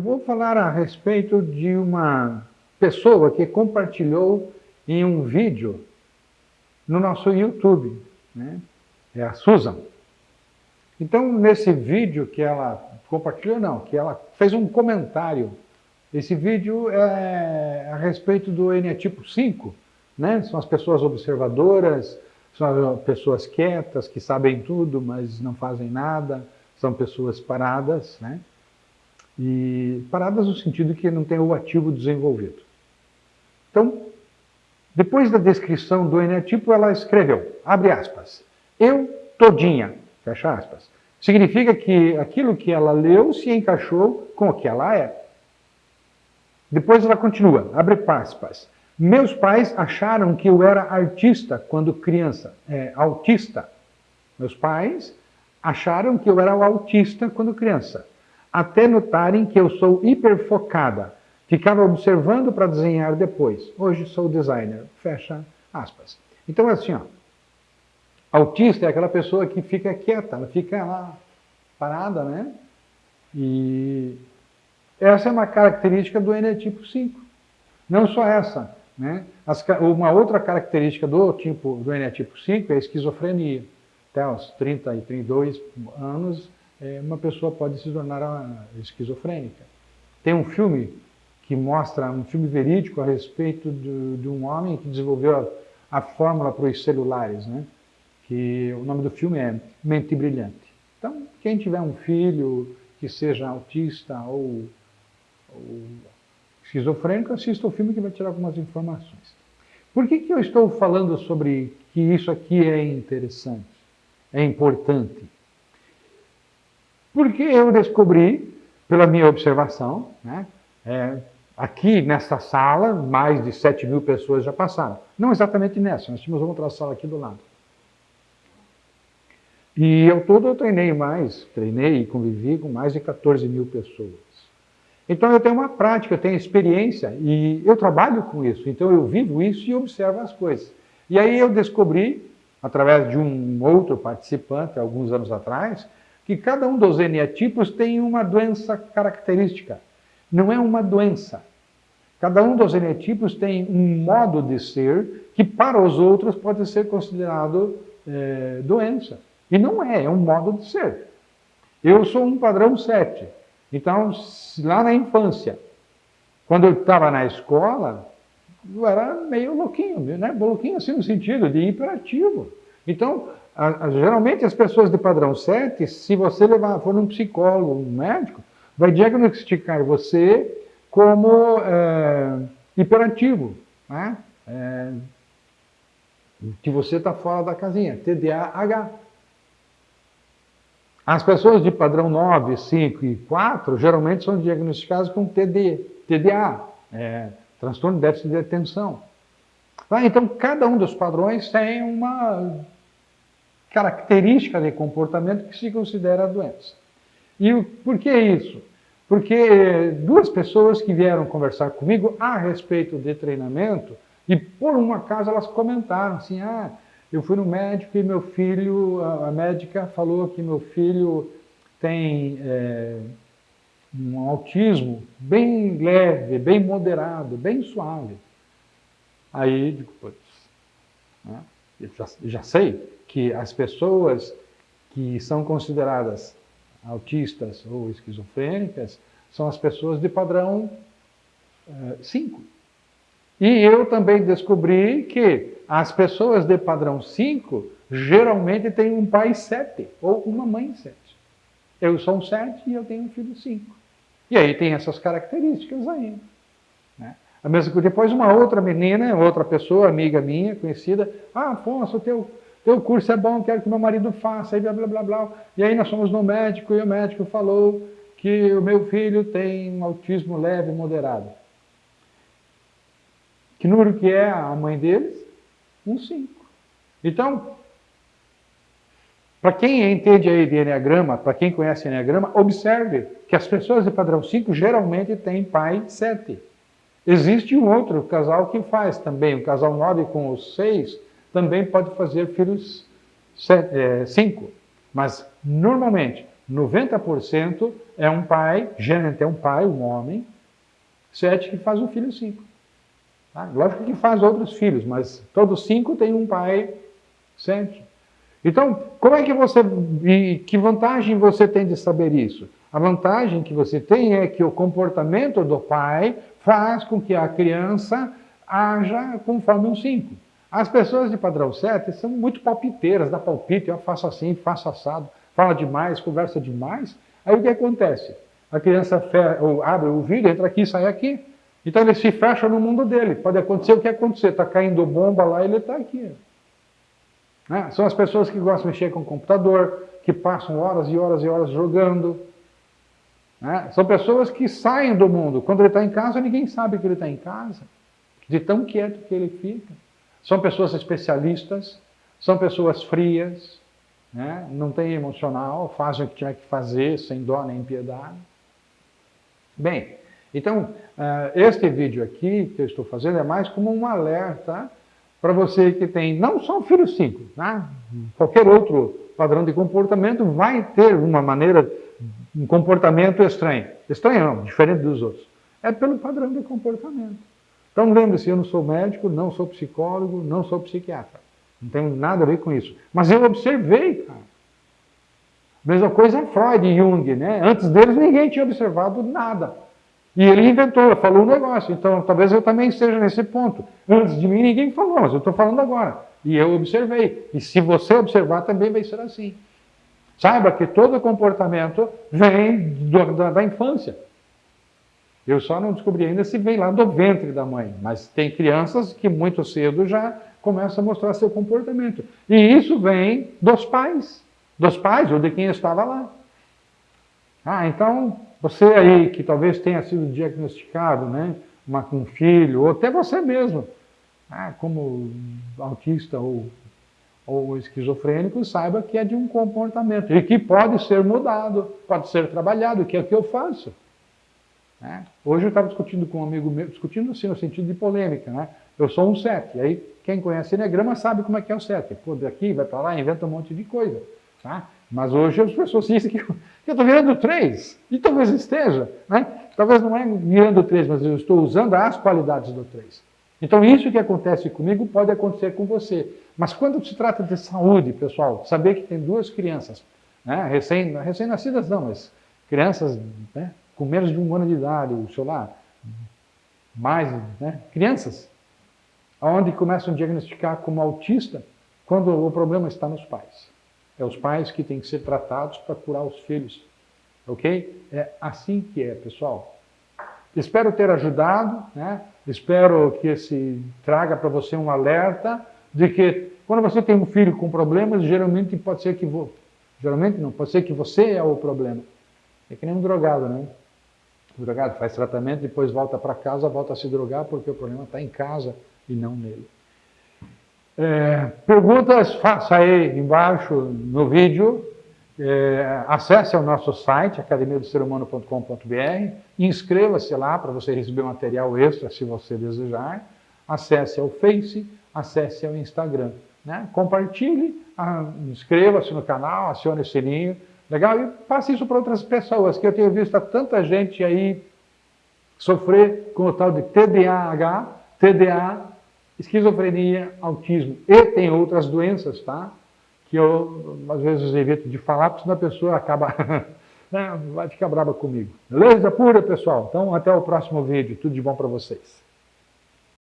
Eu vou falar a respeito de uma pessoa que compartilhou em um vídeo no nosso YouTube, né? é a Susan. Então, nesse vídeo que ela compartilhou, não, que ela fez um comentário. Esse vídeo é a respeito do eneatipo 5, né? São as pessoas observadoras, são as pessoas quietas, que sabem tudo, mas não fazem nada, são pessoas paradas, né? E paradas no sentido que não tem o ativo desenvolvido. Então, depois da descrição do eneatipo, ela escreveu, abre aspas, eu todinha, fecha aspas. Significa que aquilo que ela leu se encaixou com o que ela é. Depois ela continua, abre aspas. Meus pais acharam que eu era artista quando criança, é, autista. Meus pais acharam que eu era autista quando criança até notarem que eu sou hiperfocada. Ficava observando para desenhar depois. Hoje sou designer. Fecha aspas. Então é assim, ó. Autista é aquela pessoa que fica quieta, ela fica lá parada, né? E essa é uma característica do eneatipo 5. Não só essa, né? As, uma outra característica do tipo do eneatipo 5 é a esquizofrenia. Até os 30 e 32 anos, uma pessoa pode se tornar esquizofrênica. Tem um filme que mostra, um filme verídico a respeito de um homem que desenvolveu a, a fórmula para os celulares, né? que o nome do filme é Mente Brilhante. Então, quem tiver um filho que seja autista ou, ou esquizofrênico, assista o filme que vai tirar algumas informações. Por que, que eu estou falando sobre que isso aqui é interessante, é importante? Porque eu descobri, pela minha observação, né, é, aqui nessa sala, mais de 7 mil pessoas já passaram. Não exatamente nessa, nós tínhamos outra sala aqui do lado. E eu todo eu treinei mais, treinei e convivi com mais de 14 mil pessoas. Então eu tenho uma prática, eu tenho experiência e eu trabalho com isso. Então eu vivo isso e observo as coisas. E aí eu descobri, através de um outro participante, alguns anos atrás, que cada um dos eneatipos tem uma doença característica. Não é uma doença. Cada um dos eneatipos tem um modo de ser que para os outros pode ser considerado é, doença. E não é, é um modo de ser. Eu sou um padrão 7. Então, lá na infância, quando eu estava na escola, eu era meio louquinho, né? louquinho assim no sentido de hiperativo. Então, geralmente as pessoas de padrão 7, se você levar, for um psicólogo, um médico, vai diagnosticar você como é, hiperativo, né? É, que você está fora da casinha, TDAH. As pessoas de padrão 9, 5 e 4 geralmente são diagnosticadas com TD, TDA, é, transtorno de déficit de atenção. Ah, então, cada um dos padrões tem uma característica de comportamento que se considera doença. E por que isso? Porque duas pessoas que vieram conversar comigo a respeito de treinamento, e por um acaso elas comentaram assim, ah, eu fui no médico e meu filho, a médica falou que meu filho tem é, um autismo bem leve, bem moderado, bem suave. Aí, digo, né? Já, já sei que as pessoas que são consideradas autistas ou esquizofrênicas são as pessoas de padrão 5. Eh, e eu também descobri que as pessoas de padrão 5 geralmente têm um pai 7 ou uma mãe 7. Eu sou um 7 e eu tenho um filho 5. E aí tem essas características aí. Né? A mesma, depois uma outra menina, outra pessoa, amiga minha, conhecida, ah, Afonso, teu teu curso é bom, quero que meu marido faça, e blá, blá, blá, blá. E aí nós fomos no médico e o médico falou que o meu filho tem um autismo leve moderado. Que número que é a mãe deles? Um 5. Então, para quem entende aí de Enneagrama, para quem conhece Enneagrama, observe que as pessoas de padrão 5 geralmente têm pai 7. Existe um outro casal que faz também, o casal 9 com os 6, também pode fazer filhos 5. É, mas, normalmente, 90% é um pai, geralmente é um pai, um homem, 7 que faz um filho 5. Tá? Lógico que faz outros filhos, mas todos cinco têm um pai 7. Então, como é que você, que vantagem você tem de saber isso? A vantagem que você tem é que o comportamento do pai faz com que a criança haja conforme um 5. As pessoas de padrão 7 são muito palpiteiras, dá palpite, eu faço assim, faço assado, fala demais, conversa demais. Aí o que acontece? A criança abre o vídeo, entra aqui, sai aqui. Então ele se fecha no mundo dele. Pode acontecer o que acontecer, está caindo bomba lá, ele está aqui. Né? São as pessoas que gostam de mexer com o computador, que passam horas e horas e horas jogando. Né? São pessoas que saem do mundo. Quando ele está em casa, ninguém sabe que ele está em casa de tão quieto que ele fica. São pessoas especialistas, são pessoas frias, né? não tem emocional, fazem o que tiver que fazer, sem dó nem piedade. Bem, então, uh, este vídeo aqui que eu estou fazendo é mais como um alerta para você que tem não só o filho 5, tá? qualquer outro padrão de comportamento vai ter uma maneira, um comportamento estranho. Estranho não, diferente dos outros. É pelo padrão de comportamento. Então lembre-se, eu não sou médico, não sou psicólogo, não sou psiquiatra. Não tenho nada a ver com isso. Mas eu observei, cara. Mesma coisa é Freud e Jung, né? Antes deles ninguém tinha observado nada. E ele inventou, falou um negócio. Então talvez eu também esteja nesse ponto. Antes de mim ninguém falou, mas eu estou falando agora. E eu observei. E se você observar também vai ser assim. Saiba que todo comportamento vem do, da, da infância. Eu só não descobri ainda se vem lá do ventre da mãe, mas tem crianças que muito cedo já começam a mostrar seu comportamento. E isso vem dos pais, dos pais ou de quem estava lá. Ah, então você aí que talvez tenha sido diagnosticado, né, uma, com filho, ou até você mesmo, ah, como autista ou, ou esquizofrênico, saiba que é de um comportamento e que pode ser mudado, pode ser trabalhado, que é o que eu faço. Né? Hoje eu estava discutindo com um amigo meu, discutindo assim no sentido de polêmica, né? Eu sou um 7, aí quem conhece Enneagrama sabe como é que é o 7. Pô, daqui, vai para lá, inventa um monte de coisa. Tá? Mas hoje as pessoas dizem que eu estou virando 3, e talvez esteja, né? Talvez não é virando 3, mas eu estou usando as qualidades do 3. Então isso que acontece comigo pode acontecer com você. Mas quando se trata de saúde, pessoal, saber que tem duas crianças, né? recém-nascidas recém não, mas crianças né? com menos de um ano de idade, sei lá, mais, né? crianças, onde começam a diagnosticar como autista quando o problema está nos pais. É os pais que têm que ser tratados para curar os filhos. Ok? É assim que é, pessoal. Espero ter ajudado, né? espero que esse traga para você um alerta de que quando você tem um filho com problemas, geralmente pode ser que... Geralmente não, pode ser que você é o problema. É que nem um drogado, né? O drogado faz tratamento, depois volta para casa, volta a se drogar porque o problema está em casa e não nele. É, perguntas, faça aí embaixo no vídeo. É, acesse o nosso site, academiadoserhumano.com.br, inscreva-se lá para você receber material extra, se você desejar. Acesse ao Face, acesse ao Instagram. Né? Compartilhe, inscreva-se no canal, acione o sininho Legal? E passe isso para outras pessoas, que eu tenho visto tanta gente aí sofrer com o tal de TDAH, TDA, esquizofrenia, autismo. E tem outras doenças, tá? Que eu, às vezes, evito de falar, porque senão a pessoa acaba... né? vai ficar brava comigo. Beleza pura, pessoal? Então, até o próximo vídeo. Tudo de bom para vocês.